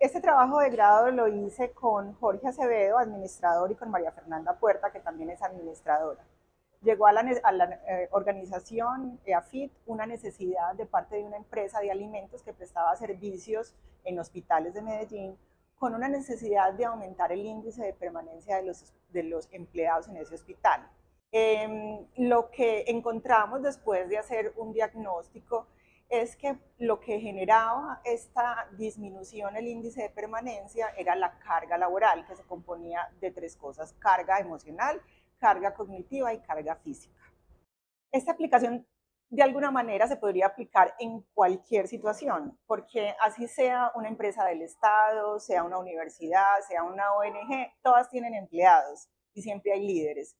Este trabajo de grado lo hice con Jorge Acevedo, administrador, y con María Fernanda Puerta, que también es administradora. Llegó a la, eh, organización EAFIT una necesidad de parte de una empresa de alimentos que prestaba servicios en hospitales de Medellín con una necesidad de aumentar el índice de permanencia de los, de los empleados en ese hospital. Em, lo que encontramos después de hacer un diagnóstico es que lo que generaba esta disminución el índice de permanencia era la carga laboral, que se componía de tres cosas, carga emocional, carga cognitiva y carga física. Esta aplicación de alguna manera se podría aplicar en cualquier situación, porque así sea una empresa del Estado, sea una universidad, sea una ONG, todas tienen empleados y siempre hay líderes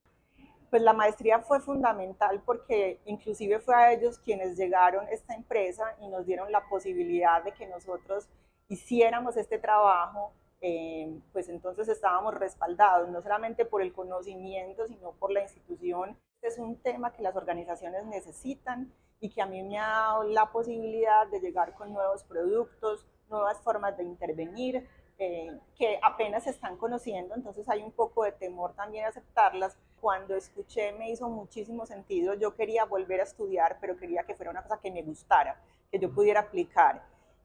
pues la maestría fue fundamental porque inclusive fue a ellos quienes llegaron esta empresa y nos dieron la posibilidad de que nosotros hiciéramos este trabajo, eh, pues entonces estábamos respaldados, no solamente por el conocimiento, sino por la institución. Este es un tema que las organizaciones necesitan y que a mí me ha dado la posibilidad de llegar con nuevos productos, nuevas formas de intervenir, eh, que apenas se están conociendo, entonces hay un poco de temor también a aceptarlas. Cuando escuché me hizo muchísimo sentido, yo quería volver a estudiar, pero quería que fuera una cosa que me gustara, que yo pudiera aplicar.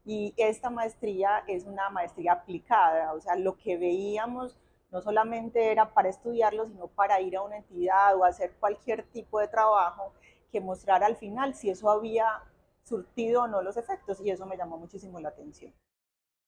Y esta maestría es una maestría aplicada, o sea, lo que veíamos no solamente era para estudiarlo, sino para ir a una entidad o hacer cualquier tipo de trabajo que mostrara al final si eso había surtido o no los efectos, y eso me llamó muchísimo la atención.